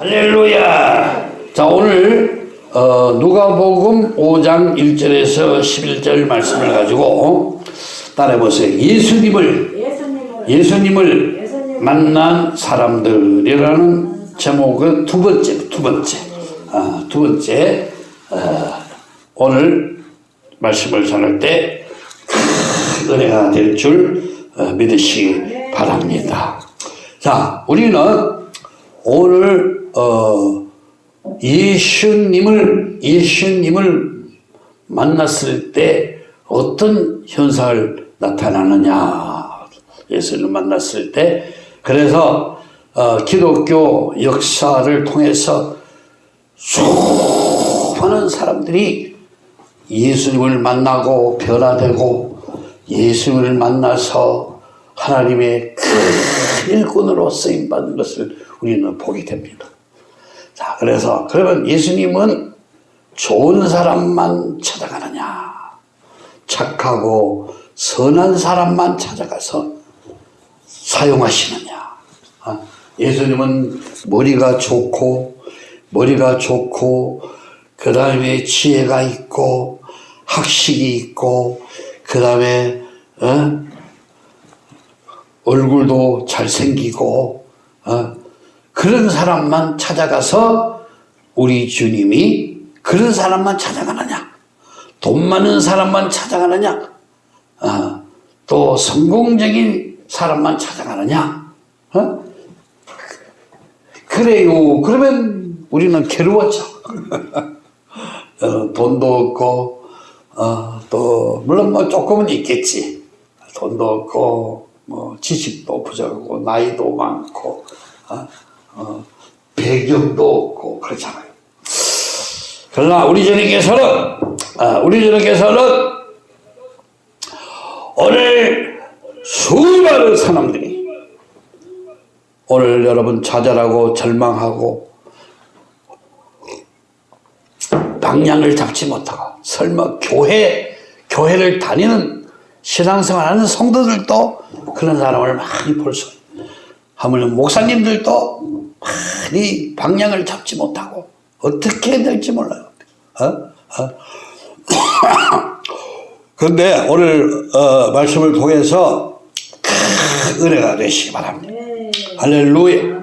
할렐루야. 자, 오늘 어, 누가복음 5장 1절에서 11절 말씀을 가지고 따라해 보세요. 예수님을 예수님을 예수님을 예수님을 만난 사람들이라는 제목은 두 번째, 두 번째, 아, 두 번째 어, 오늘 말씀을 전할 때큰 은혜가 될줄 어, 믿으시기 바랍니다. 자, 우리는 오늘 어, 예수님을 예수님을 만났을 때 어떤 현상을 나타나느냐 예수님을 만났을 때 그래서 어, 기독교 역사를 통해서 수많은 사람들이 예수님을 만나고 변화되고 예수님을 만나서 하나님의 큰 일꾼으로 쓰임받는 것을 우리는 보게 됩니다. 자, 그래서 그러면 예수님은 좋은 사람만 찾아가느냐? 착하고 선한 사람만 찾아가서 사용하시느냐? 아, 예수님은 머리가 좋고 머리가 좋고 그 다음에 지혜가 있고 학식이 있고 그 다음에 어? 얼굴도 잘생기고 어? 그런 사람만 찾아가서 우리 주님이 그런 사람만 찾아가느냐? 돈 많은 사람만 찾아가느냐? 어? 또 성공적인 사람만 찾아가느냐? 어? 그래요. 그러면 우리는 괴로웠죠. 어, 돈도 없고 어, 또 물론 뭐 조금은 있겠지. 돈도 없고 뭐 지식도 부족하고 나이도 많고 어, 어, 배경도 없고 그렇잖아요. 그러나 우리 주님께서는 아, 우리 주님께서는 오늘 수많은 사람들이 오늘 여러분 좌절하고 절망하고 방향을 잡지 못하고 설마 교회 교회를 다니는 신앙생활하는 성도들도 그런 사람을 많이 볼 수. 하물며 목사님들도 많이 방향을 잡지 못하고 어떻게 될지 몰라요. 어? 어? 그런데 오늘 어, 말씀을 통해서 큰 은혜가 되시기 바랍니다. 네. 할렐루야.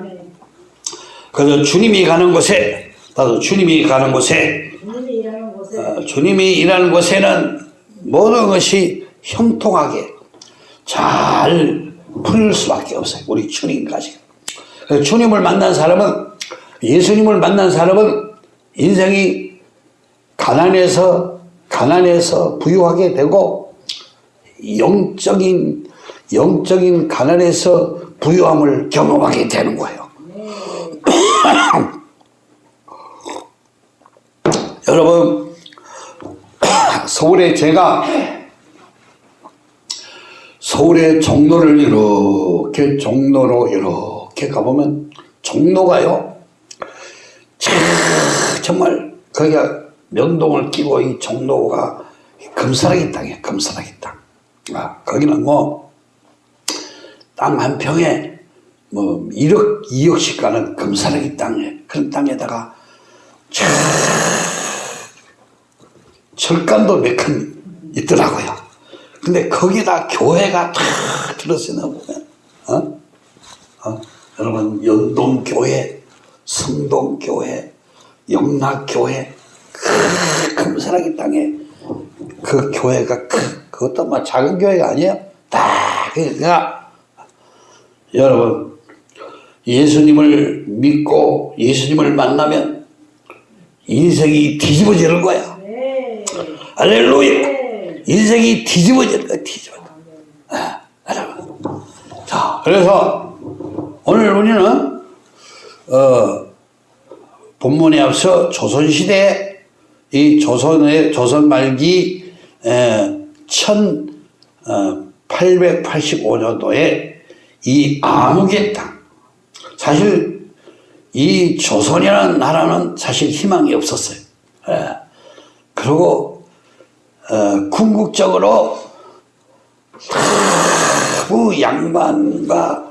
그래서 주님이 가는 곳에 나도 주님이 가는 곳에 주님이 일하는 곳에 어, 주님이 일하는 곳에는 모든 것이 형통하게 잘 풀릴 수밖에 없어요. 우리 주님까지. 주님을 만난 사람은 예수님을 만난 사람은 인생이 가난해서 가난해서 부유하게 되고 영적인 영적인 가난에서 부유함을 경험하게 되는 거예요. 여러분 서울에 제가 서울의 종로를 이렇게 종로로 이렇게 가보면 종로가요 참 정말 거기가 명동을 끼고 이 종로가 금사라기 땅이에요 금사라기 땅 아, 거기는 뭐 땅 한 평에 뭐 1억 2억씩 가는 금사라기 땅에 그런 땅에다가 참 철간도 몇 칸 있더라고요. 근데 거기다 교회가 탁 들어서 나 보면, 어? 어? 여러분, 연동교회, 성동교회, 영락교회, 그 금사라기 땅에 그 교회가 크, 그것도 막 작은 교회가 아니에요. 딱, 그러니까, 여러분, 예수님을 믿고 예수님을 만나면 인생이 뒤집어지는 거야. 네. 할렐루야. 네. 인생이 뒤집어지는 거야, 뒤집어져. 아, 여러분. 자, 그래서 오늘 우리는, 어, 본문에 앞서 조선시대, 이 조선의, 조선 말기, 에, 1885년도에 이 암흑의 땅. 사실 이 조선이라는 나라는 사실 희망이 없었어요. 예. 그리고 어, 궁극적으로 그 양반과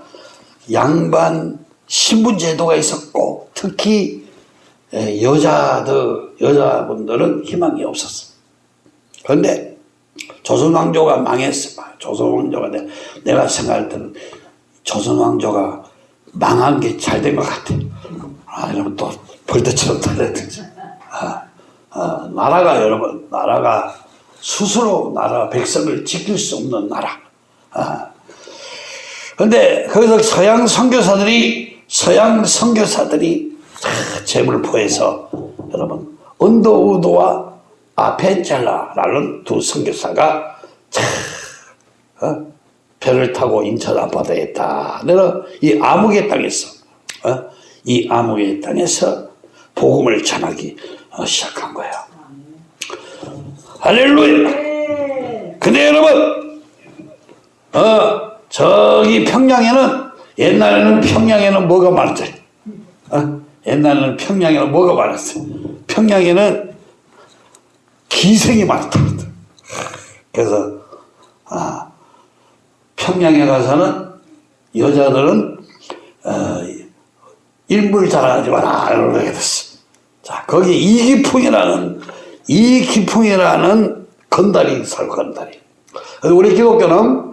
양반 신분 제도가 있었고 특히 에, 여자들, 여자분들은 희망이 없었어. 그런데 조선 왕조가 망했어. 조선 왕조가 내, 내가 생각할 때는 조선 왕조가 망한 게 잘 된 것 같아. 아, 이러면 또 벌떼처럼 달려들지. 아, 아, 나라가 여러분, 나라가 스스로 나라 백성을 지킬 수 없는 나라. 아. 근데 거기서 서양 선교사들이 서양 선교사들이 다 재물 포해서 여러분 언더우드와 아펜젤라라는 두 선교사가 참 어? 배를 타고 인천 앞바다에 딱 내려 이 암흑의 땅에서 어? 이 암흑의 땅에서 복음을 전하기 어, 시작한 거예요. 할렐루야. 근데 여러분, 어 저기 평양에는 옛날에는 평양에는 뭐가 많았죠? 어? 옛날에는 평양에는 뭐가 많았어요? 평양에는 기생이 많았다. 그래서 아, 평양에 가서는 여자들은 어, 일물 잘하지 마라 이러게 됐어. 자 거기 이기풍이라는 이기풍이라는 건달이 살 건달이. 우리 기독교는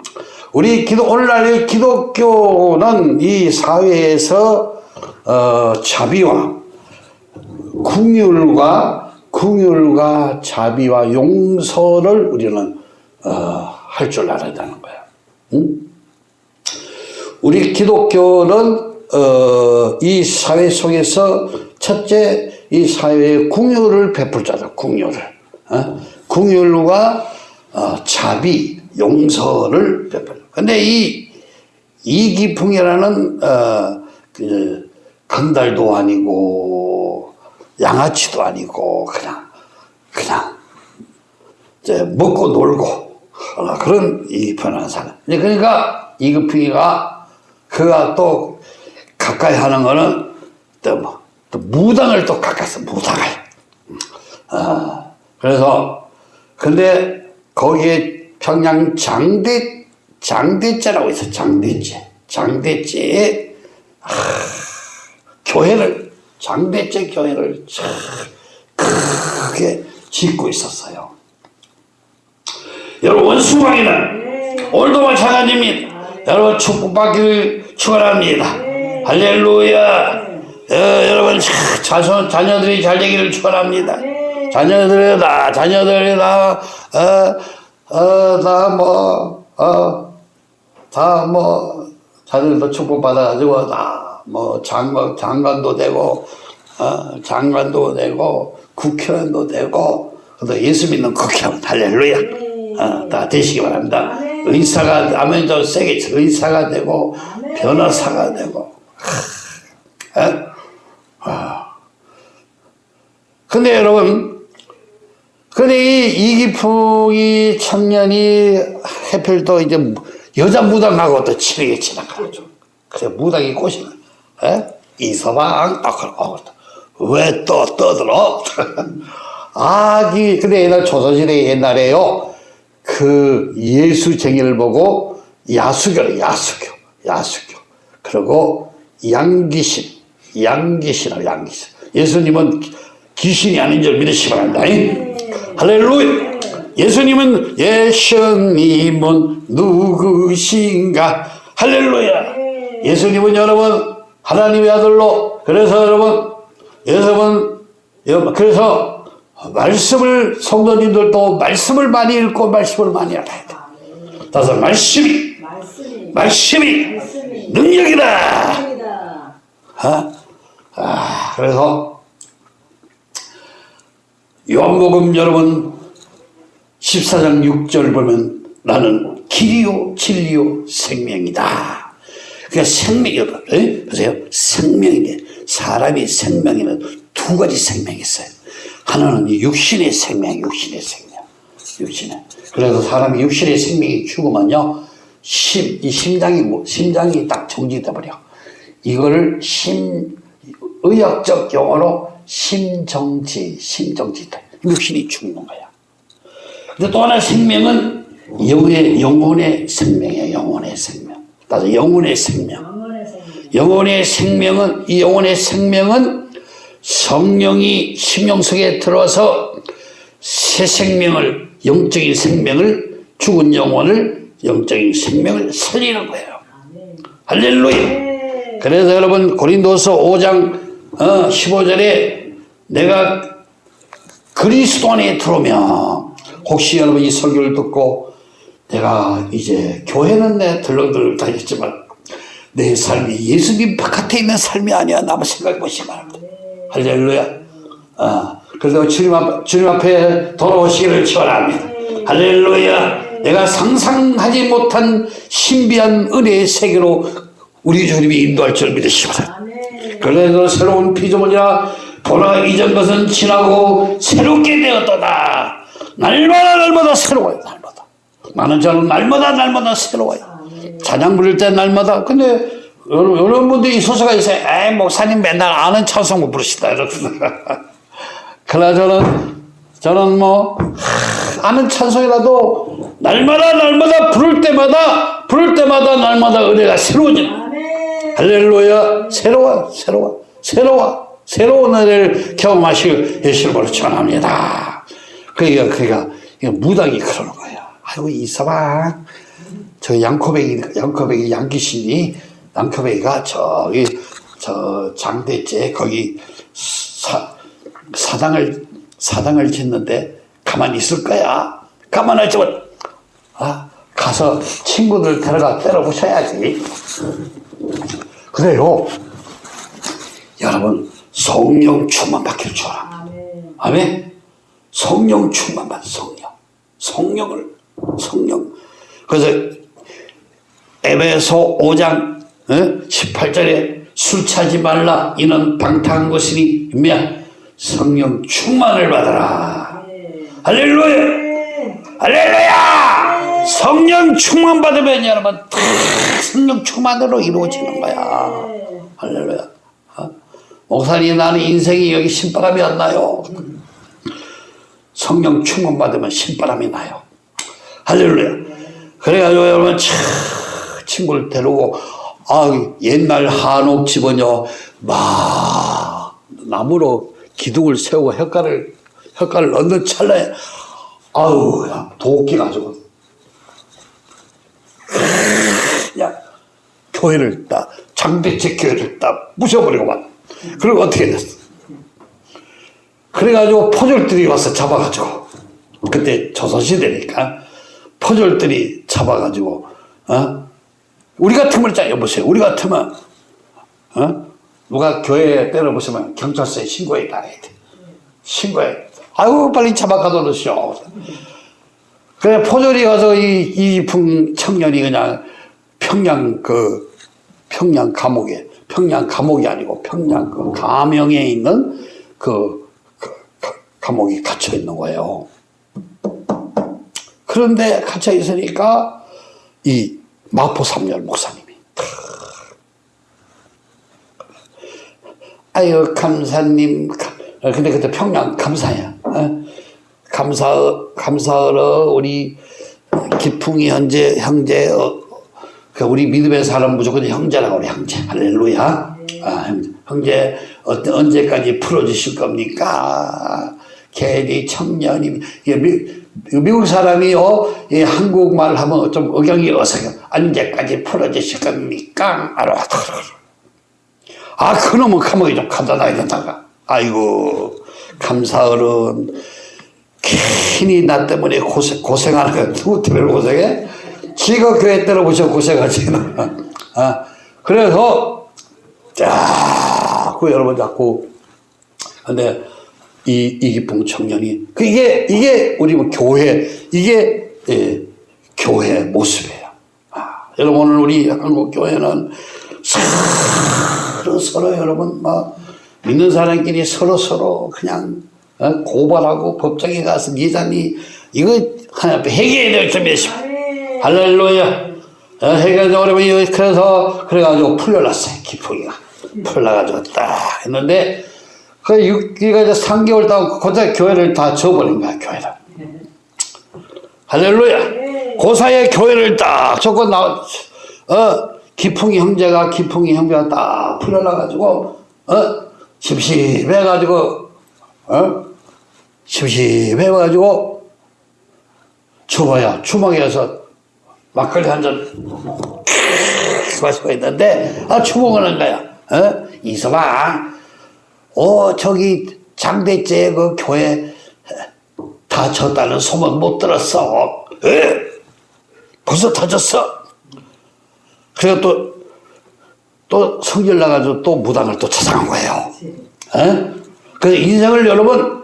우리 기도 오늘날의 기독교는 이 사회에서 어, 자비와 궁율과 궁율과 자비와 용서를 우리는 어, 할 줄 알아야 되는 거야. 응? 우리 기독교는 어, 이 사회 속에서 첫째 이 사회에 궁율을 베풀자다. 궁율을 어? 궁율과 어, 자비, 용서를 베풀. 근데 이 이기풍이라는 어, 그 건달도 아니고 양아치도 아니고 그냥 그냥 이제 먹고 놀고 어, 그런 이 편한 사람. 그러니까 이급풍이가 그가 또 가까이 하는 거는 또 뭐, 또 무당을 또 가까이서 무당을. 어, 그래서 근데 거기에 평양 장대 장대제라고 있어 장대제 장대제에 아, 교회를 장대제 교회를 참 크게 짓고 있었어요. 여러분 수강이는 오늘도 마찬가지입니다. 여러분 축복받기를 축원합니다. 할렐루야. 어, 여러분 자손 자녀들이 잘 되기를 축원합니다. 자녀들이다 자녀들이다 어 어다뭐 어 다 뭐 자녀들도 축복받아가지고 다뭐 장관 장관도 되고 어 장관도 되고 국회의원도 되고 또 예수 믿는 국회의원 할렐루야 어, 다 되시기 바랍니다. 의사가 아멘 좀 세게 쳐. 의사가 되고 변호사가 되고 에? 아. 근데 여러분 근데 이 이기풍이 청년이 해필 또 이제 여자 무당하고 또 친하게 지나가죠. 그래 무당이 꼬시는 에? 이서방 아 그러고 왜또 떠들어? 아기 근데 옛날 조선시대 옛날에요 그 예수쟁이를 보고 야수교를 야수교 야수교 그리고 양귀신 양귀신을 양귀신 예수님은 귀신이 아닌 줄 믿으시기 바랍니다 잉? 할렐루야 예수님은 예수님은 누구신가 할렐루야 예수님은 여러분 하나님의 아들로 그래서 여러분 여러분 그래서 말씀을 성도님들도 말씀을 많이 읽고 말씀을 많이 알아야 돼. 따라서 말씀이 말씀이 능력이다. 어? 아, 그래서 요한복음 여러분 14장 6절 보면 나는 길이요 진리요 생명이다. 그러니까 생명이 에? 보세요. 생명인데 사람이 생명에는 두 가지 생명이 있어요. 하나는 이 육신의 생명, 육신의 생명, 육신의. 그래서 사람이 육신의 생명이 죽으면요, 심, 이 심장이 뭐, 심장이 딱 정지돼 버려. 이거를 심, 의학적 용어로 심정지, 심정지, 육신이 죽는 거야. 근데 또 하나 생명은 영의, 영혼의 생명이에요, 영혼의 생명. 따라서 영혼의 생명. 영혼의 생명은 이 영혼의 생명은 성령이 심령 속에 들어와서 새 생명을 영적인 생명을 죽은 영혼을 영적인 생명을 살리는 거예요. 할렐루야. 그래서 여러분 고린도서 5장 어, 15절에 내가 그리스도 안에 들어오면 혹시 여러분 이 설교를 듣고 내가 이제 교회는 내 들렁들렁 다녔지만 내 삶이 예수님 바깥에 있는 삶이 아니야. 나만 생각해 보시기 바랍니다. 할렐루야. 아, 그래서 주님, 앞, 주님 앞에 돌아오시기를 축원합니다. 할렐루야. 내가 상상하지 못한 신비한 은혜의 세계로 우리 주님이 인도할 줄 믿으시기 바랍니다. 그래서 새로운 피조물이라 보라 이전 것은 지나고 새롭게 되었도다. 날마다 날마다 새로워요. 날마다. 많은 저는 날마다 날마다 새로워요. 찬양 부를 때 날마다. 근데 여러- 여러 분들이 소수가 있어요. 에이 목사님 맨날 아는 찬송 못 부르시다 이렇게. 그러나 저는 저는 뭐 하, 아는 찬송이라도 날마다 날마다 부를 때마다 부를 때마다 날마다 은혜가 새로워지는. 할렐루야 새로워 새로워 새로워 새로운 은혜를 경험하시길 예수님으로 축원합니다. 그러니까 그러니까 이거 무당이 그러는 거예요. 아이고 이서방 저 양코백이 양코백이 양귀신이 양코백이가 저기 저 장대째 거기 사, 사당을 사당을 짓는데 가만히 있을 거야. 가만히 있지만 아 가서 친구들 데려가 때려 부셔야지. 그래요. 여러분 성령 충만 받기를 주라. 아멘. 성령 충만 받 성령. 성령을 성령. 그래서 에베소 5장 18절에 술 차지 말라 이는 방탕한 것이니 며 성령 충만을 받아라. 할렐루야. 할렐루야! 성령 충만 받으면 여러분 다 성령 충만으로 이루어지는 거야. 할렐루야. 어? 목사님 나는 인생이 여기 신바람이 안 나요. 성령 충만 받으면 신바람이 나요. 할렐루야. 그래가지고 여러분 차, 친구를 데리고 아 옛날 한옥 집은요 막 나무로 기둥을 세우고 혓가를 혓가를 넣는 찰나에 아우 야 도끼 가지고 그냥 교회를 다 장대책 교회를 다 부셔버리고 막. 그리고 어떻게 됐어 그래가지고 포졸들이 와서 잡아가지고 그때 조선시대니까 포졸들이 잡아가지고 어? 우리 같으면 자 여보세요. 우리 같으면 어? 누가 교회에 때려보시면 경찰서에 신고해 달아야 돼. 신고해. 아유 빨리 잡아가둬 놓으시오. 그래 포졸이 가서 이 이풍 청년이 그냥 평양 그 평양 감옥에 평양 감옥이 아니고 평양 그 가명에 있는 그, 그 가- 감옥에 갇혀 있는 거예요. 그런데 갇혀 있으니까 이 마포 삼열 목사님이 아유 감사님 가- 어, 근데 그때 평양 감사야 어? 감사 감사하러 우리 기풍이 현재 형제 어, 그 우리 믿음의 사람 무조건 형제라고 그래 형제. 할렐루야. 아, 형제, 어때 언제까지 풀어주실 겁니까? 괜히 청년이 미, 미국 사람이요 이 한국말 하면 좀 억양이 어색해. 언제까지 풀어주실 겁니까? 아. 그놈은 감옥에 좀 갖다 놔야 된다가 아이고 감사어른 괜히 나 때문에 고생, 고생하는 거야. 누구 때문에 고생해? 지가 교회 때려보셔 고생하지. 아, 그래서, 자꾸 여러분 자꾸, 근데 이, 이기풍 청년이, 그 이게, 이게 우리 뭐 교회, 이게, 예, 교회 모습이에요. 아, 여러분 오늘 우리 한국 교회는 서로 서로 여러분 막 믿는 사람끼리 서로 서로 그냥 어? 고발하고 법정에 가서 기자니 이거 하나 앞에 해결해야 될 점이십니다. 할렐루야. 어, 해결해서 어려면 그래서 그래가지고 풀려났어요 기풍이가 풀려가지고 딱 했는데 그 6기가 이제 3개월 동안 그때 교회를 다 줘버린 거야 교회를. 할렐루야. 그 사이에 교회를 딱 조건 나, 어, 기풍이 형제가 기풍이 형제가 딱 풀려나가지고 어 심심해가지고 어 심심해가지고 주머야 주먹에서 막걸리 한 잔 마시고 있는데 아 추궁을 한 거야 어 이서방 어 저기 장대째 그 교회 다쳤다는 소문 못 들었어 에? 벌써 다쳤어 그래가 또, 또 성질 나가지고 또 무당을 또 찾아간 거예요. 에? 그래서 인생을 여러분,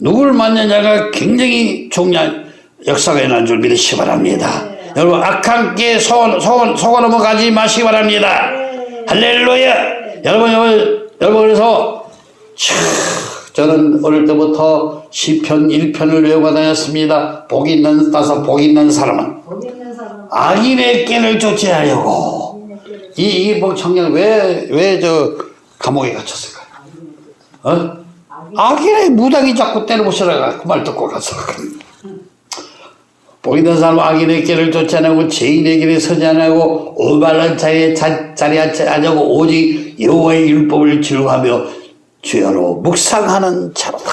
누굴 만나냐가 굉장히 중요한 역사가 일어난 줄 믿으시기 바랍니다. 여러분, 악한 게 속, 속, 속아 넘어가지 마시기 바랍니다. 할렐루야! 여러분, 여러분, 여러분, 그래서, 차, 저는 어릴 때부터 시편 1편을 외우고 다녔습니다. 복 있는, 따서 복 있는 사람은 악인의 꾀를 쫓아하려고 이 이기복 청년 왜왜 저 감옥에 갇혔을까요? 어? 악인의 무당이 자꾸 때려부시라가 그말 듣고 가서 보이는 사람 악인의 길을 쫓아내고 죄인의 길에 서지 않고 오발한 자리에 자, 자리에 앉지 않고 오직 여호와의 율법을 즐거하며 주야로 묵상하는 자로다.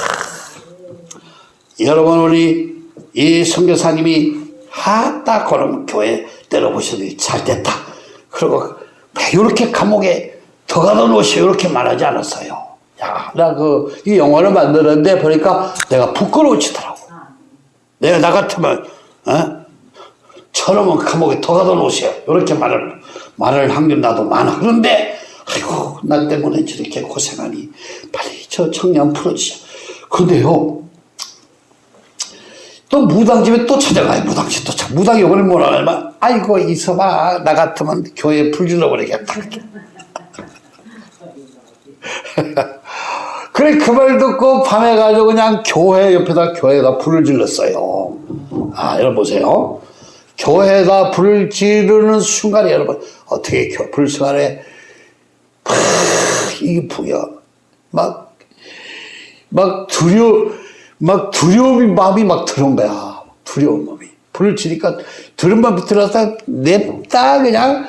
여러분 우리 이 선교사님이 하다 그럼 교회 때려보시더니 잘 됐다. 그리고 이렇게 감옥에 더 가다 놓으시 이렇게 말하지 않았어요. 야, 나 그 이 영화를 만드는데 보니까 내가 부끄러워지더라고. 내가 나 같으면 어? 저놈은 감옥에 더 가다 놓으세요. 이렇게 말을 말을 확률 나도 많아. 그런데 아이고 나 때문에 저렇게 고생하니 빨리 저 청년 풀어주셔. 근데요 또 무당집에 또 찾아가요. 무당집 또 찾아. 무당이 오늘 뭐라 하면 아이고 이서봐 나 같으면 교회 불 질러버리겠다. 그래 그 말 듣고 밤에 가지고 그냥 교회 옆에다 교회에다 불을 질렀어요. 아 여러분 보세요. 교회에다 불을 지르는 순간에 여러분 어떻게 교- 불 순간에 팍 이게 뭐야 막막 두려 막 두려움이 마음이 막 들어온 거야. 두려운 마음이. 불을 지니까 두려운 마음이 들어서 냅다 그냥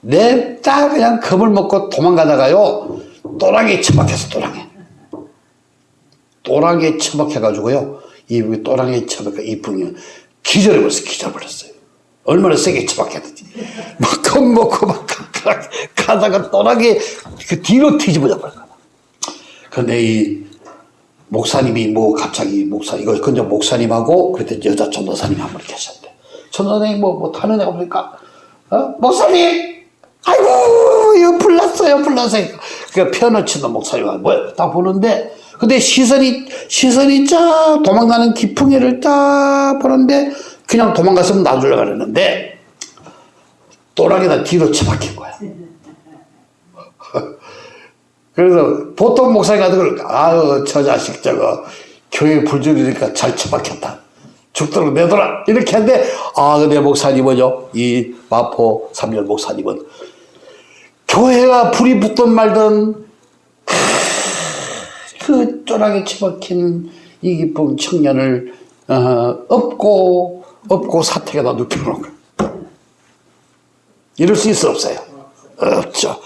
냅다 그냥 겁을 먹고 도망가다가요 또랑에 처박혀서 또랑에 또랑에 처박혀가지고요 이 또랑에 처박혀 이 분이 기절해 버렸어 기절 버렸어요 얼마나 세게 처박혔는지 막 겁먹고 막 가다가 또랑에 그 뒤로 뒤집어져 버린 거야 근데 이 목사님이 뭐 갑자기 목사 이거 근데 목사님하고 그때 여자 전도사님 한 분이 계셨대. 전도사님 뭐, 뭐 타는 애가 보니까 어? 목사님 아이고 이거 불났어요 불났어요. 그 피아노 치는 목사님이 뭐딱 보는데 근데 시선이 시선이 쫙 도망가는 기풍이를 딱 보는데 그냥 도망갔으면 놔주려고 그랬는데 또랑에다 뒤로 처박힌 거야. 그래서 보통 목사님 같은 걸, 아유, 저 자식 저거, 교회 불지르니까 잘 처박혔다. 죽도록 내둬라. 이렇게 하는데, 아, 근데 목사님은요, 이 마포 삼열 목사님은, 교회가 불이 붙든 말든, 그 쪼락에 처박힌 이 기쁜 청년을, 어, 업고, 업고 사택에다 눕혀놓은 거예요. 이럴 수 있어, 없어요? 없죠.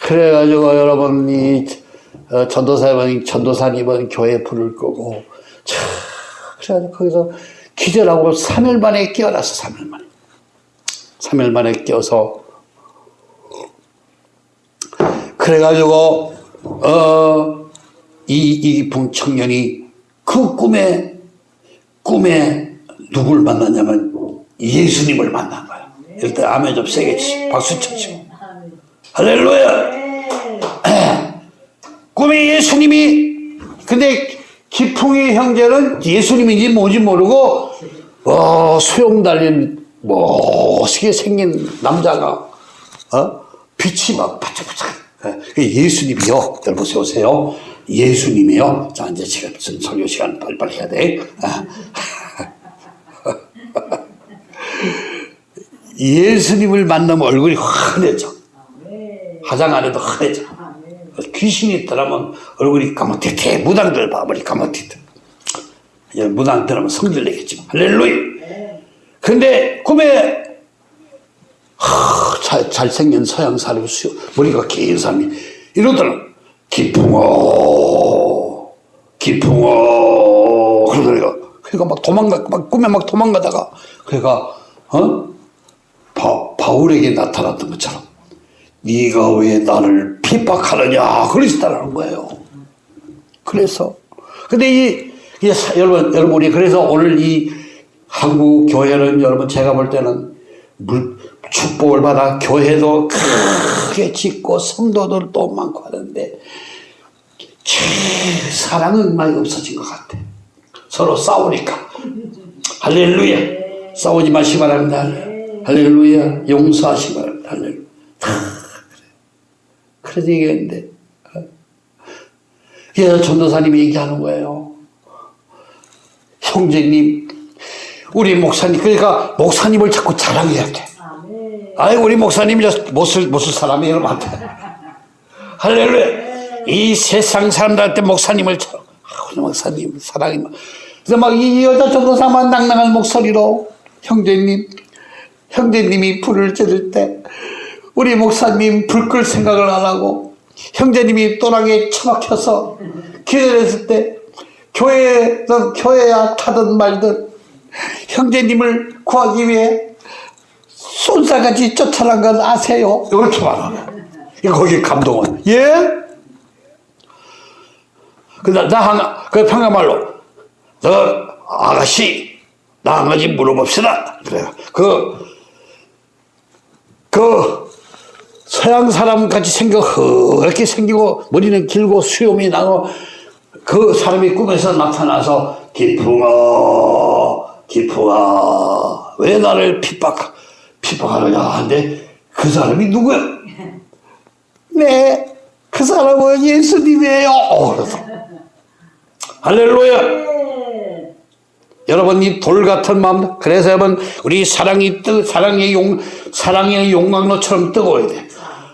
그래가지고 여러분 이 어, 전도사님은 전도사님은 교회 불을 끄고 차 그래가지고 거기서 기절하고 3일 만에 깨어났어 3일 만에 3일 만에 깨어서 그래가지고 어 이 이기풍 청년이 그 꿈에 꿈에 누굴 만났냐면 예수님을 만난 거야. 일단 아멘 좀 세게 치 박수 쳐치고. 할렐루야. 꿈에 예수님이 근데 기풍이 형제는 예수님인지 뭔지 모르고 어, 수염 달린 멋있게 생긴 남자가 어? 빛이 막 반짝반짝. 예, 예수님이요. 여러분 오세요 예수님이요? 자 이제 지금 설교 시간 빨리빨리 해야 돼. 아. 예수님을 만나면 얼굴이 환해져. 화장 안 해도 환해져. 귀신이 있더라면 얼굴이 까맣게 무당들 봐 머리 까맣게 무당들하면 성질 내겠지. 할렐루야! 근데 꿈에 하, 잘, 잘생긴 서양 사람이 수, 머리가 긴 사람이 이러더라. 기풍어, 기풍어. 그러더래요. 그러니까 막 도망가, 막 꿈에 막 도망가다가 그러니까 어? 바, 바울에게 나타났던 것처럼 네가 왜 나를 핍박하느냐 그러시다라는 거예요. 그래서 근데 이, 이 사- 여러분 여러분 우리 그래서 오늘 이 한국 교회는 여러분 제가 볼 때는 물, 축복을 받아 교회도 크게 짓고 성도들도 많고 하는데 제 사랑은 많이 없어진 것 같아. 서로 싸우니까. 할렐루야. 싸우지 마시기 바랍니다. 할렐루야. 용서하시기 바랍니다. 할렐루야. 그래서 얘기했는데. 어? 그래서 전도사님이 얘기하는 거예요. 형제님, 우리 목사님, 그러니까 목사님을 자꾸 자랑해야 돼. 아이, 우리 목사님이 저 못쓸, 못쓸 사람이에요, 맞다. 할렐루야. 이 세상 사람들한테 목사님을 쳐. 아, 우리 목사님, 사랑이 막. 그래서 막 이 여자 전도사만 낭낭한 목소리로 형제님, 형제님이 불을 지를 때 우리 목사님 불 끌 생각을 안 하고 형제님이 또랑에 처박혀서 기다렸을 때 교회든 교회야 타든 말든 형제님을 구하기 위해 쏜사같이 쫓아난 건 아세요? 말하네. 이거 거기 감동은. 예? 그, 나, 나, 한, 그 평양말로, 너, 아가씨, 나 한 가지 물어봅시다. 그래요. 그, 그, 서양 사람 같이 생겨, 허렇게 생기고, 머리는 길고, 수염이 나고, 그 사람이 꿈에서 나타나서, 기풍아, 기풍아, 왜 나를 핍박, 핍박하느냐 하는데, 그 사람이 누구야? 네, 그 사람은 예수님이에요. 어, 그래서. 할렐루야. 여러분 이 돌 같은 마음 그래서 여러분 우리 사랑이 뜨 사랑의 용 사랑의 용광로처럼 뜨거워야 돼.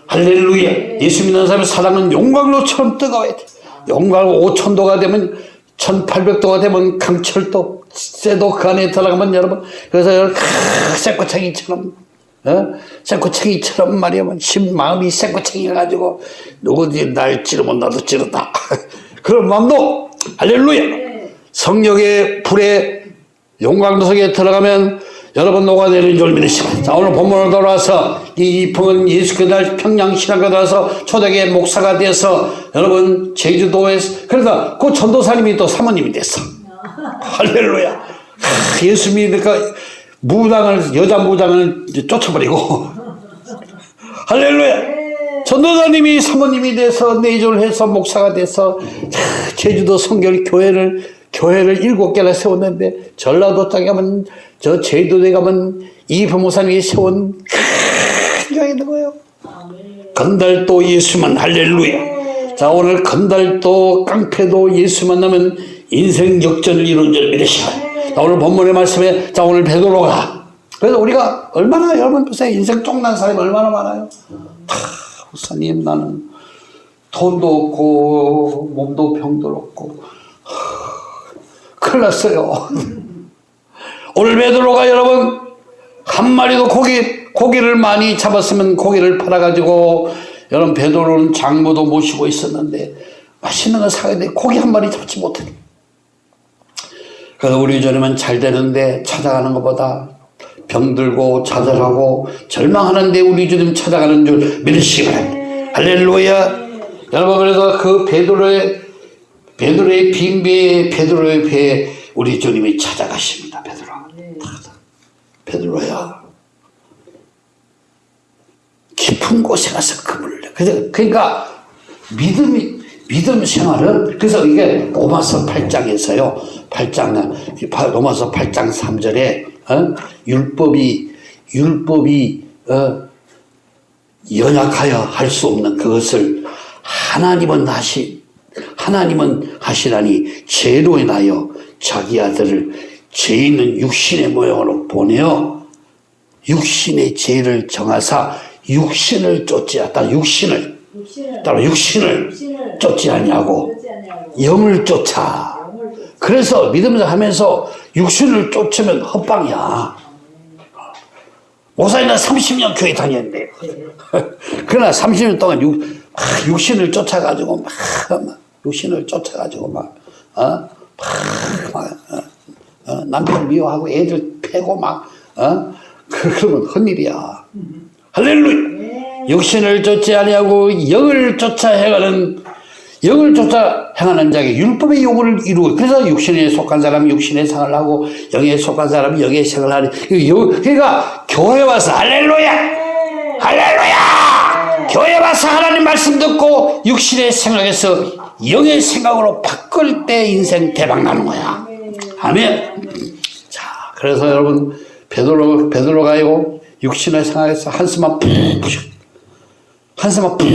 할렐루야. 예수 믿는 사람의 사랑은 용광로처럼 뜨거워야 돼. 용광로 5천도가 되면 1800도가 되면 강철도 쇠도 그 안에 들어가면 여러분 그래서 여러분 크, 쇠꼬챙이처럼 어? 쇠꼬챙이처럼 말이야 심 마음이 쇠꼬챙이 가지고 누구든지 날 찌르면 나도 찌르다. 그런 마음도 할렐루야. 성령의 불에 용광도석에 들어가면 여러분 녹아내리는 줄 믿으시고 자 오늘 본문으로 돌아와서 이 이풍은 예수 그날 평양 신학교 들어서 초대교회 목사가 돼서 여러분 제주도에서 그러다 그 전도사님이 또 사모님이 됐어. 할렐루야. 하, 예수 믿으니까 무당을 여자 무당을 쫓아버리고. 할렐루야. 전도사님이 사모님이 돼서 내조를 해서 목사가 돼서 자, 제주도 성결 교회를 교회를 일곱 개나 세웠는데 전라도 땅에 가면 저 제주도에 가면 이 부모사님이 세운 큰 교회 있는 거예요. 건달도 예수만 할렐루야. 자 오늘 건달도 깡패도 예수 만나면 인생 역전을 이룬 줄 믿으시라. 자 오늘 본문의 말씀에 자 오늘 베드로가 그래서 우리가 얼마나 여러분 보세요 인생 쫑난 사람이 얼마나 많아요. 다 목사님 나는 돈도 없고 몸도 병들었고 큰일 났어요. 오늘 베드로가 여러분 한 마리도 고기 고기를 많이 잡았으면 고기를 팔아가지고 여러분 베드로는 장모도 모시고 있었는데 맛있는 거 사야 돼 고기 한 마리 잡지 못해. 그래서 우리 저러면 잘 되는데 찾아가는 것보다 병들고 좌절하고 절망하는데 우리 주님 찾아가는 줄 믿으시기 바랍니다. 할렐루야. 여러분 그래서 그 베드로의 베드로의 빈 배에 베드로의 배에 우리 주님이 찾아가십니다. 베드로. 베드로야. 깊은 곳에 가서 그물을 내. 그러니까 믿음이 믿음 생활은 그래서 이게 로마서 8장에서요. 8장 로마서 8장 3절에 어? 율법이 율법이 어? 연약하여 할 수 없는 그것을 하나님은 하시 하나님은 하시라니 죄로 인하여 자기 아들을 죄 있는 육신의 모양으로 보내어 육신의 죄를 정하사 육신을 쫓지 않다. 육신을. 따로 육신을 육신을. 쫓지 아니하고 영을 쫓아. 그래서 믿으면서 하면서 육신을 쫓으면 헛방이야. 목사님은 30년 교회 다녔는데요. 그러나 30년 동안 육, 막 육신을 쫓아가지고 막, 막 육신을 쫓아가지고 막, 어? 막, 막 어? 어? 남편 미워하고 애들 패고 막, 어? 그- 그러면 헛일이야. 할렐루야! 육신을 쫓지 아니하고 영을 쫓아 행하는 영을 쫓아 행하는 자에게 율법의 요구를 이루고 그래서 육신에 속한 사람이 육신의 상을 하고 영에 속한 사람이 영의 생을 하니 그 요- 그러니까 교회 와서 할렐루야 할렐루야 교회 와서 하나님 말씀 듣고 육신의 생각에서 영의 생각으로 바꿀 때 인생 대박 나는 거야 아멘 자 그래서 여러분 베드로 베드로 가요 육신의 생각에서 한숨만 푹 한숨만 푹.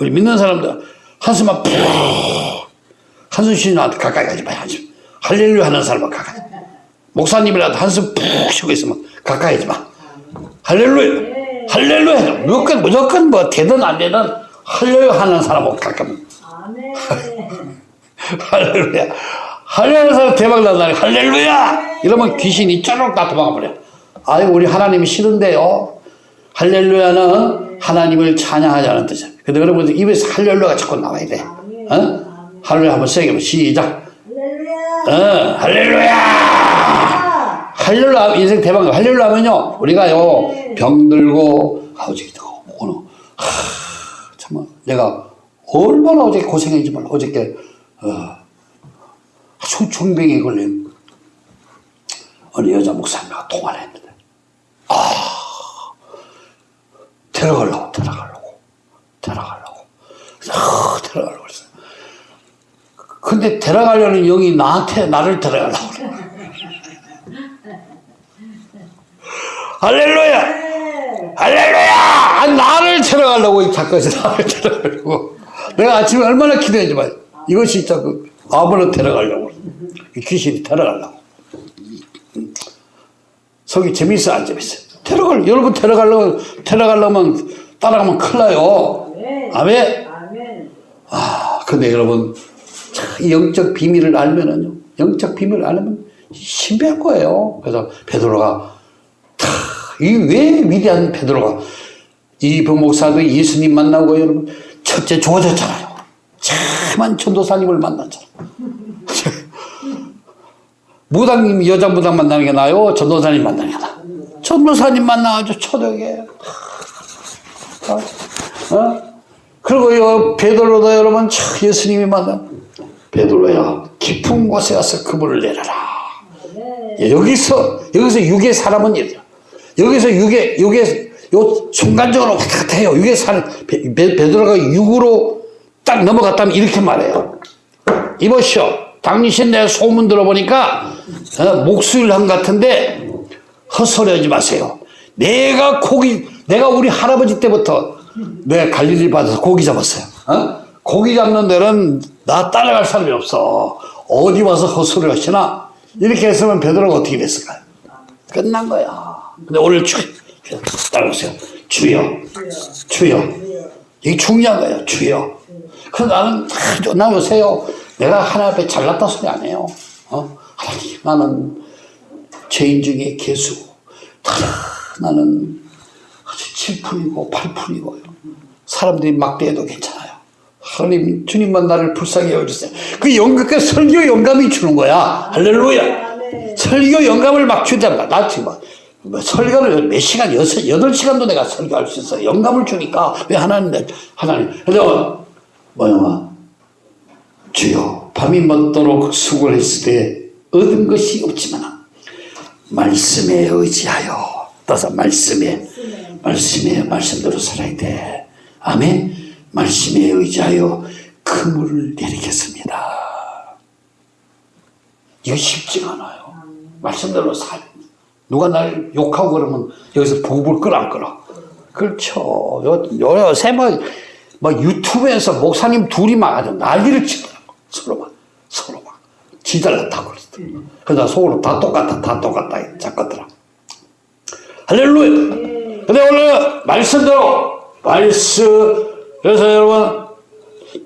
우리 믿는 사람들 한숨만 푹 한숨 쉬는 나한테 가까이 가지 마요. 한숨. 할렐루야 하는 사람은 가까이. 목사님이라도 한숨 푹 쉬고 있으면 가까이 하지 마. 할렐루야. 할렐루야. 무조건 무조건 뭐 되든 안 되든 할렐루야 하는 사람하고 가까이. 아멘. 할렐루야. 할렐루야 사람 대박 난다니 할렐루야. 이러면 귀신이 쩌록 다 도망가 버려. 아유 우리 하나님이 싫은데요. 할렐루야는 하나님을 찬양하자는 뜻이에요. 근데 여러분들 입에서 할렐루야가 자꾸 나와야 돼. 어? 할렐루야 한번 세게 한번 시작. 할렐루야. 어, 할렐루야. 할렐루야 인생 대박 나. 할렐루야 하면요 우리가요 병 들고 아버지도 오늘 하, 정말 내가 얼마나 어저께 고생했는지 몰라 어저께 어, 중병에 걸린 어느 여자 목사님과 통화를 했는데 아 데려가려고 데려가려고 그래서 아, 데려가려고 그랬어요 근데 데려가려는 영이 나한테 나를 데려가려고 그래! 할렐루야! 아, 나를 데려가려 고, 이 작가에서 데려가려고. 내가 아침에 얼마나 기도했지 만 이것이 자꾸 아버로 데려가려고. 이 귀신이 데려가려고. 속이 재밌어, 안 재밌어? 데려갈, 여러분 데려가려면, 데려가려면, 따라가면 큰일 나요. 아멘? 아, 근데 여러분, 영적 비밀을 알면은요, 영적 비밀을 알면 신비할 거예요. 그래서 베드로가 이 왜 위대한 베드로가 이 부 목사도 예수님 만나고 여러분 첫째 좋아졌잖아요. 참한 전도사님을 만났잖아. 무당님 여자 무당 만나는 게 나요. 전도사님 만나는 게 나. 전도사님 만나가지고 초대게. 어? 어? 그리고 요 베드로도 여러분 참 예수님이 만나. 베드로야 깊은 곳에 가서 그물을 내려라. 예, 여기서 여기서 육의 사람은 이래요. 여기서 육의 육의 요 순간적으로 갔다 해요. 육의 사람 베- 베- 베드로가 육으로 딱 넘어갔다면 이렇게 말해요. 이보시오. 당신 내 소문 들어보니까 어, 목수일함 같은데 헛소리하지 마세요. 내가 고기 내가 우리 할아버지 때부터 내가 갈릴리 받아서 고기 잡았어요. 어? 고기 잡는 데는 나 따라갈 사람이 없어. 어디 와서 헛소리 하시나? 이렇게 했으면 베드로가 어떻게 됐을까요? 끝난 거야. 근데 오늘 주, 따라오세요. 주여, 주여. 이게 중요한 거예요. 주여. 그래서 나는, 아, 나 요새요. 내가 하나 앞에 잘났다 소리 안 해요. 어? 하나님, 나는 죄인 중에 개수고, 다 나는 아주 7푼이고 8푼이고요. 사람들이 막대해도 괜찮아요. 하나님, 주님만 나를 불쌍히 여주세요. 그 영감, 그 설교 영감이 주는 거야. 할렐루야. 설교 영감을 막 주잖아. 나 지금 막, 뭐 설교를 몇 시간, 여섯, 여덟 시간도 내가 설교할 수 있어. 영감을 주니까. 왜 하나님, 내- 하나님. 그래서, 뭐야, 주여, 밤이 먹도록 수고를 했을 때 얻은 것이 없지만, 말씀에 의지하여, 따서 말씀에, 말씀에, 말씀대로 살아야 돼. 아멘. 말씀에 의지하여 그물을 내리겠습니다. 이거 쉽지가 않아요. 말씀대로 살. 누가 날 욕하고 그러면 여기서 부부를 끌어 안 끌어. 그렇죠. 요, 요새 뭐, 뭐 유튜브에서 목사님 둘이 막 아주 난리를 치더라고. 서로 막, 서로 막. 지달랐다고 그랬어. 그래서 속으로 다 똑같다, 다 똑같다. 작거더라. 할렐루야! 근데 오늘 말씀대로, 말씀, 그래서 여러분,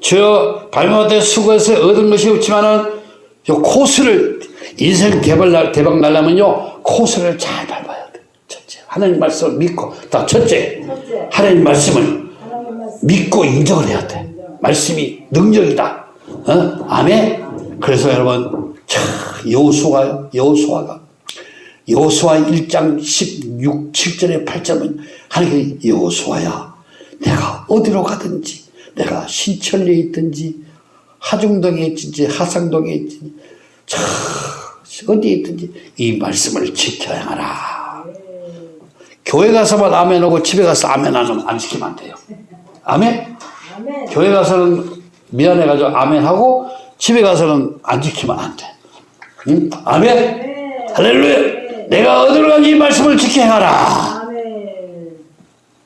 주여 발명한테 수고해서 얻은 것이 없지만은 요 코스를 인생 대박, 날- 대박 날려면요, 코스를 잘 밟아야 돼. 첫째. 하나님 말씀을 믿고. 다 첫째. 첫째. 하나님 말씀을 하나님 말씀. 믿고 인정을 해야 돼. 말씀이 능력이다. 어? 아멘. 그래서 여러분, 참 여호수아요. 여호수아가 여호수아 1장 16, 7절에 8절은 하나님이 여호수아야 내가 어디로 가든지 내가 신천리에 있든지 하중동에 있든지 하상동에 있든지 참 어디에 있든지 이 말씀을 지켜야 하라. 교회 가서만 아멘 하고 집에 가서 아멘 안안 지키면 안 돼요. 아멘? 아멘. 교회 가서는 미안해가지고 아멘 하고 집에 가서는 안 지키면 안 돼. 응? 아멘? 할렐루야! 내가 어디로 가니 이 말씀을 지켜야 하라. 아멘.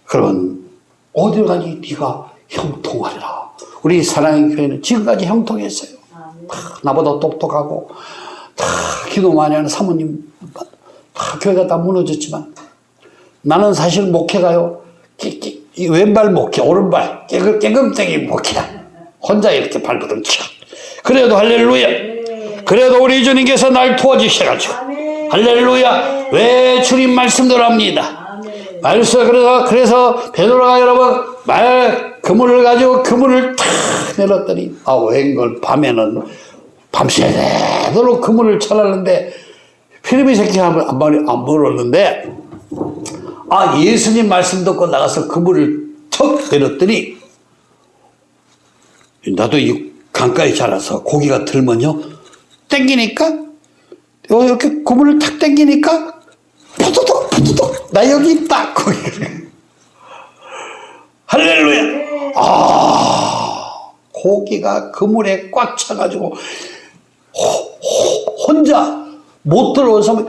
그러면 어디로 가니 네가 형통하리라. 우리 사랑의 교회는 지금까지 형통했어요. 아멘. 다 나보다 똑똑하고 다 기도 많이 하는 사모님 다 교회가 다 무너졌지만 나는 사실 목회가요. 깨- 깨- 이 왼발 목회 오른발 깨금, 깨금땡이 목회야. 혼자 이렇게 발버둥 치고. 그래도 할렐루야. 그래도 우리 주님께서 날 도와주셔가지고. 할렐루야. 왜 주님 말씀대로 합니다? 아멘. 말씀 그래서 그래서 베드로가 여러분 말 그물을 가지고 그물을 탁 내렸더니 아 웬걸 밤에는 밤새도록 그물을 쳐놨는데 피리미 새끼 한번 안 물었는데 아 예수님 말씀 듣고 나가서 그물을 턱 내렸더니 나도 이 강가에 자라서 고기가 들면요 땡기니까 이렇게 그물을 탁 땡기니까 푸드덕 푸드덕 나 여기 있다. 거기를 할렐루야. 아 고기가 그물에 꽉 차가지고 혼자 못 들어오서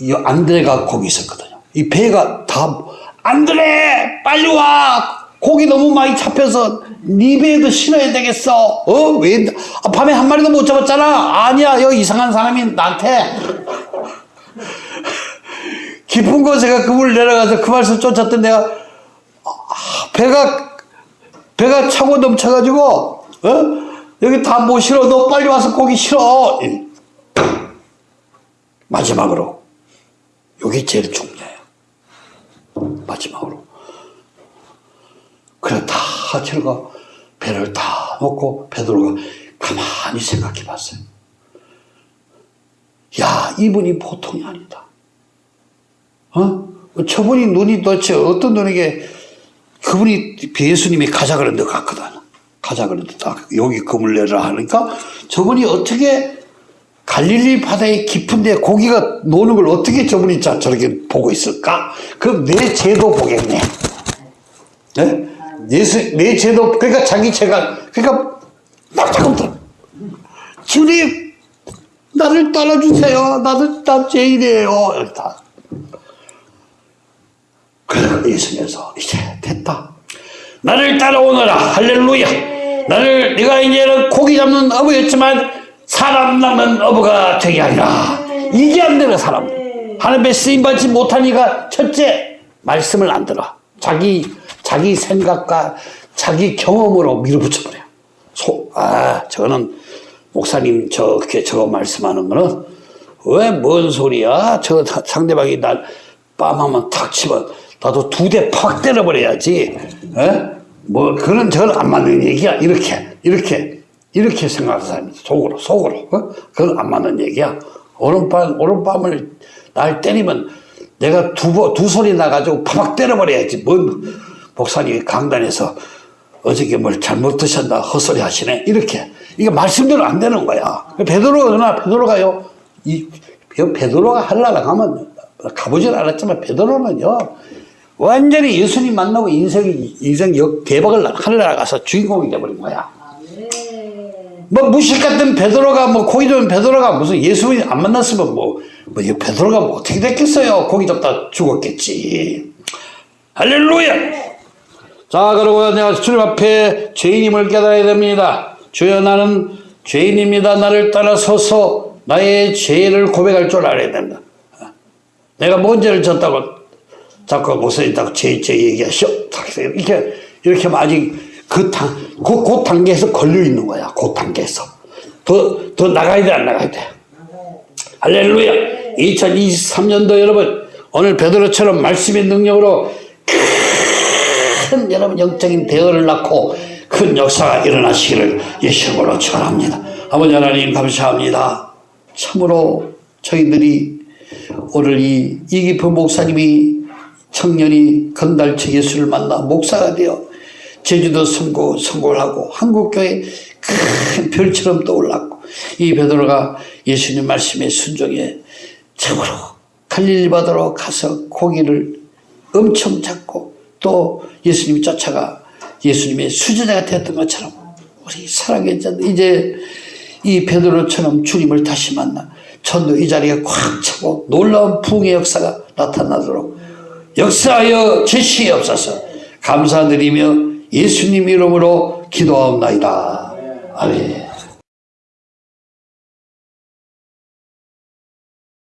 이 안드레가 거기 있었거든요. 이 배가 다 안드레 빨리 와! 고기 너무 많이 잡혀서 네 배에도 실어야 되겠어. 어 왜 아, 밤에 한 마리도 못 잡았잖아. 아니야 여기 이상한 사람이 나한테. 깊은 곳에가 그물 내려가서 그 말씀 쫓았던 내가 아, 배가 배가 차고 넘쳐가지고 어? 여기 다못 실어 너 빨리 와서 고기 이. 마지막으로 여기 제일 중요해요 마지막으로 그래 다 하철가 배를 다 놓고 베드로가 가만히 생각해 봤어요 야 이분이 보통이 아니다 어? 저분이 눈이 도대체 어떤 눈이게 그분이 예수님이 가자 그런 데 갔거든. 가자 딱 여기 그물 내라 하니까 저분이 어떻게 갈릴리 바다의 깊은데 고기가 노는 걸 어떻게 저분이 자, 저렇게 보고 있을까? 그럼 내 죄도 보겠네. 네? 예수, 내 죄도, 그러니까 자기 죄가, 그러니까 들어. 주님, 나를 따라주세요. 나도, 나 죄인이에요. 다. 그래서 예수님께서 이제 됐다. 나를 따라오너라. 할렐루야. 나를 네가 이제는 고기 잡는 어부였지만 사람 낳는 어부가 되게 하리라. 이게 안 되는 사람. 하나님의 쓰임 받지 못하니까 첫째 말씀을 안 들어. 자기 자기 생각과 자기 경험으로 밀어붙여 버려. 소, 아, 저거는 목사님 저렇게 저거 말씀하는 거는 왜 뭔 소리야? 저 사- 상대방이 날 빰하면 탁 치면 나도 두 대 팍 때려버려야지. 에? 뭐 그런 저건 안 맞는 얘기야. 이렇게 이렇게 이렇게 생각하는 사람이 속으로 속으로 어? 그건 안 맞는 얘기야. 오른밤 오른밤을 날 때리면 내가 두, 번- 두 소리 나가지고 팍 때려버려야지. 뭔 목사님이 강단에서 어저께 뭘 잘못 드셨나 헛소리 하시네. 이렇게. 이게 말씀대로 안 되는 거야. 베드로가 그러나 베드로가요. 이 베드로가 할라라 가면 가보질 않았지만 베드로는요. 완전히 예수님 만나고 인생이 인생 역 대박을 할라라 가서 주인공이 돼버린 거야. 뭐 무식 같은 베드로가 뭐 고기 잡은 베드로가 무슨 예수님 안 만났으면 뭐, 뭐이 베드로가 뭐 어떻게 됐겠어요? 고기 잡다 죽었겠지. 할렐루야. 자 그리고 내가 주님 앞에 죄인임을 깨달아야 됩니다. 주여 나는 죄인입니다. 나를 따라서서 나의 죄를 고백할 줄 알아야 된다. 내가 뭔 죄를 졌다고 목사님다고 죄, 죄 얘기하시오. 이렇게, 이렇게 아직 그 단, 그, 그 단계에서 걸려 있는 거야. 그 단계에서. 더, 더 나가야 돼, 안 나가야 돼? 할렐루야. 2023년도 여러분 오늘 베드로처럼 말씀의 능력으로 큰 여러분 영적인 대어를 낳고 큰 역사가 일어나시기를 예수님으로 축원합니다. 아버지 하나님 감사합니다. 참으로 저희들이 오늘 이 이기표 목사님이 청년이 건달체 예수를 만나 목사가 되어 제주도 선고 선고를 하고 한국교회 큰 별처럼 떠올랐고 이 베드로가 예수님 말씀에 순종해 참으로 갈릴리 바다로 가서 고기를 엄청 잡고 또 예수님이 쫓아가 예수님의 수제자가 되었던 것처럼 우리 사랑의 자 이제 이 베드로처럼 주님을 다시 만나 전도 이 자리에 꽉 차고 놀라운 부흥의 역사가 나타나도록 역사하여 제시옵소서 감사드리며 예수님 이름으로 기도하옵나이다. 아멘.